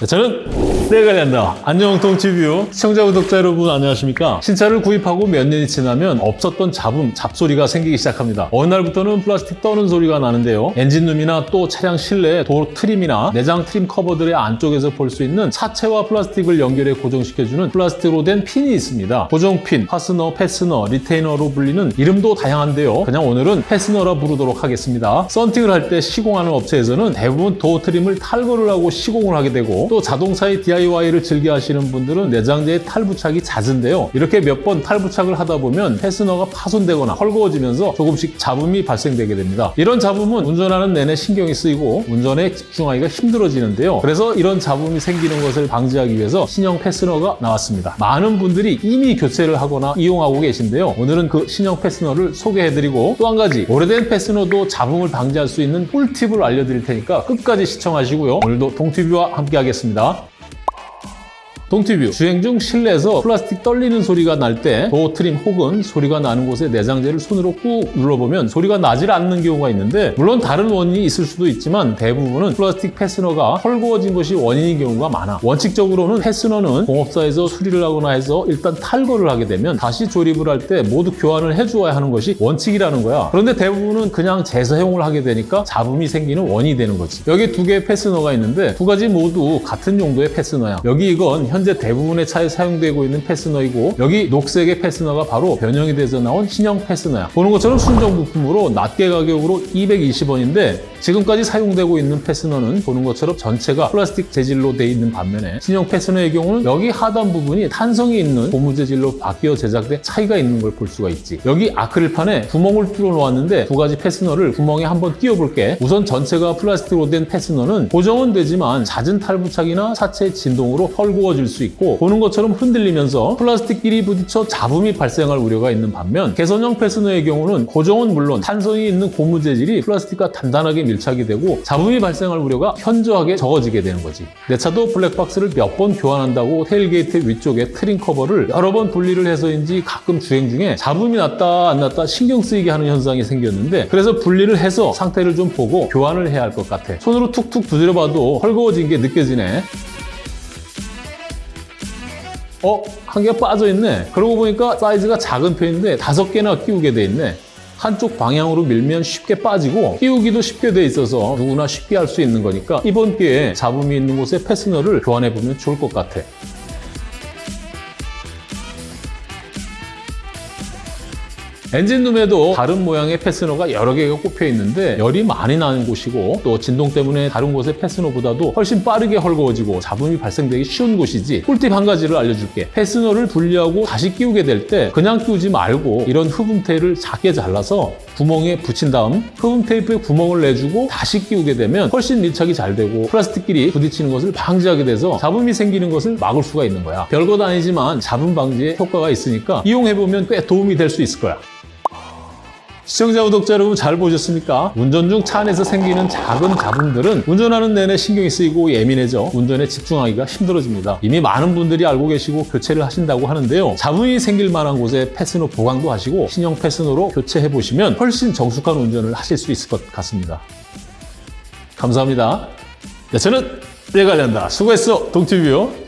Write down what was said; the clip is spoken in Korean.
네, 저는 내가 된다. 안녕 동티뷰 시청자 구독자 여러분 안녕하십니까? 신차를 구입하고 몇 년이 지나면 없었던 잡음, 잡소리가 생기기 시작합니다. 어느 날부터는 플라스틱 떠는 소리가 나는데요. 엔진룸이나 또 차량 실내 도어 트림이나 내장 트림 커버들의 안쪽에서 볼 수 있는 차체와 플라스틱을 연결해 고정시켜주는 플라스틱으로 된 핀이 있습니다. 고정핀, 파스너, 패스너, 리테이너로 불리는 이름도 다양한데요. 그냥 오늘은 패스너라 부르도록 하겠습니다. 썬팅을 할 때 시공하는 업체에서는 대부분 도어 트림을 탈거를 하고 시공을 하게 되고 또 자동차의 DIY를 즐겨 하시는 분들은 내장재의 탈부착이 잦은데요. 이렇게 몇 번 탈부착을 하다 보면 패스너가 파손되거나 헐거워지면서 조금씩 잡음이 발생되게 됩니다. 이런 잡음은 운전하는 내내 신경이 쓰이고 운전에 집중하기가 힘들어지는데요. 그래서 이런 잡음이 생기는 것을 방지하기 위해서 신형 패스너가 나왔습니다. 많은 분들이 이미 교체를 하거나 이용하고 계신데요. 오늘은 그 신형 패스너를 소개해드리고 또 한 가지 오래된 패스너도 잡음을 방지할 수 있는 꿀팁을 알려드릴 테니까 끝까지 시청하시고요. 오늘도 동티뷰와 함께 하겠습니다. 드리겠습니다. 동티뷰. 주행 중 실내에서 플라스틱 떨리는 소리가 날 때 도어 트림 혹은 소리가 나는 곳에 내장재를 손으로 꾹 눌러보면 소리가 나질 않는 경우가 있는데 물론 다른 원인이 있을 수도 있지만 대부분은 플라스틱 패스너가 헐거워진 것이 원인인 경우가 많아. 원칙적으로는 패스너는 공업사에서 수리를 하거나 해서 일단 탈거를 하게 되면 다시 조립을 할 때 모두 교환을 해주어야 하는 것이 원칙이라는 거야. 그런데 대부분은 그냥 재사용을 하게 되니까 잡음이 생기는 원인이 되는 거지. 여기 두 개의 패스너가 있는데 두 가지 모두 같은 용도의 패스너야. 여기 이건 현재 대부분의 차에 사용되고 있는 패스너이고 여기 녹색의 패스너가 바로 변형이 돼서 나온 신형 패스너야. 보는 것처럼 순정 부품으로 낱개 가격으로 220원인데 지금까지 사용되고 있는 패스너는 보는 것처럼 전체가 플라스틱 재질로 돼 있는 반면에 신형 패스너의 경우는 여기 하단 부분이 탄성이 있는 고무 재질로 바뀌어 제작돼 차이가 있는 걸 볼 수가 있지. 여기 아크릴판에 구멍을 뚫어 놓았는데 두 가지 패스너를 구멍에 한번 끼워 볼게. 우선 전체가 플라스틱으로 된 패스너는 고정은 되지만 잦은 탈부착이나 차체 진동으로 헐거워질 수 있고 보는 것처럼 흔들리면서 플라스틱끼리 부딪혀 잡음이 발생할 우려가 있는 반면 개선형 패스너의 경우는 고정은 물론 탄성이 있는 고무 재질이 플라스틱과 단단하게 밀착이 되고 잡음이 발생할 우려가 현저하게 적어지게 되는 거지. 내 차도 블랙박스를 몇 번 교환한다고 테일게이트 위쪽에 트림 커버를 여러 번 분리를 해서인지 가끔 주행 중에 잡음이 났다 안 났다 신경 쓰이게 하는 현상이 생겼는데 그래서 분리를 해서 상태를 좀 보고 교환을 해야 할 것 같아. 손으로 툭툭 두드려봐도 헐거워진 게 느껴지네. 어? 한 개가 빠져있네. 그러고 보니까 사이즈가 작은 편인데 다섯 개나 끼우게 돼 있네. 한쪽 방향으로 밀면 쉽게 빠지고 끼우기도 쉽게 돼 있어서 누구나 쉽게 할 수 있는 거니까 이번 기회에 잡음이 있는 곳에 패스너를 교환해보면 좋을 것 같아. 엔진룸에도 다른 모양의 패스너가 여러 개가 꼽혀 있는데 열이 많이 나는 곳이고 또 진동 때문에 다른 곳의 패스너보다도 훨씬 빠르게 헐거워지고 잡음이 발생되기 쉬운 곳이지 꿀팁 한 가지를 알려줄게. 패스너를 분리하고 다시 끼우게 될 때 그냥 끼우지 말고 이런 흡음 테이프를 작게 잘라서 구멍에 붙인 다음 흡음 테이프에 구멍을 내주고 다시 끼우게 되면 훨씬 밀착이 잘 되고 플라스틱끼리 부딪히는 것을 방지하게 돼서 잡음이 생기는 것을 막을 수가 있는 거야. 별것 아니지만 잡음 방지에 효과가 있으니까 이용해보면 꽤 도움이 될 수 있을 거야 시청자, 구독자 여러분 잘 보셨습니까? 운전 중 차 안에서 생기는 작은 잡음들은 운전하는 내내 신경이 쓰이고 예민해져 운전에 집중하기가 힘들어집니다. 이미 많은 분들이 알고 계시고 교체를 하신다고 하는데요. 잡음이 생길 만한 곳에 패스너 보강도 하시고 신형 패스너로 교체해 보시면 훨씬 정숙한 운전을 하실 수 있을 것 같습니다. 감사합니다. 네, 저는 내관련다 수고했어, 동티뷰요.